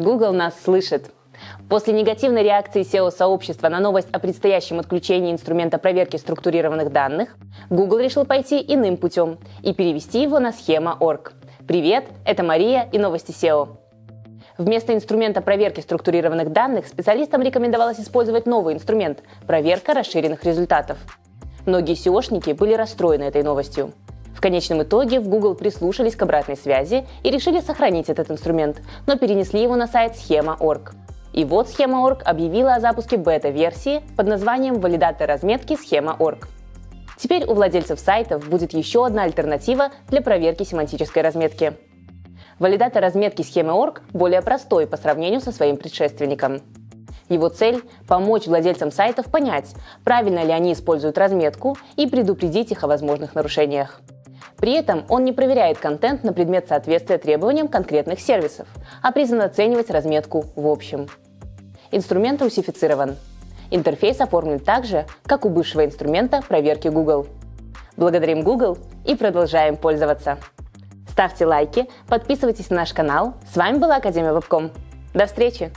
Google нас слышит. После негативной реакции SEO-сообщества на новость о предстоящем отключении инструмента проверки структурированных данных, Google решил пойти иным путем и перевести его на схема.org. Привет, это Мария и новости SEO. Вместо инструмента проверки структурированных данных специалистам рекомендовалось использовать новый инструмент – проверка расширенных результатов. Многие SEOшники были расстроены этой новостью. В конечном итоге в Google прислушались к обратной связи и решили сохранить этот инструмент, но перенесли его на сайт схема.org. И вот схема.org объявила о запуске бета-версии под названием «Валидатор разметки схема.org». Теперь у владельцев сайтов будет еще одна альтернатива для проверки семантической разметки. Валидатор разметки схемы.org более простой по сравнению со своим предшественником. Его цель – помочь владельцам сайтов понять, правильно ли они используют разметку и предупредить их о возможных нарушениях. При этом он не проверяет контент на предмет соответствия требованиям конкретных сервисов, а призван оценивать разметку в общем. Инструмент русифицирован. Интерфейс оформлен так же, как у бывшего инструмента проверки Google. Благодарим Google и продолжаем пользоваться. Ставьте лайки, подписывайтесь на наш канал. С вами была Академия Вебком. До встречи!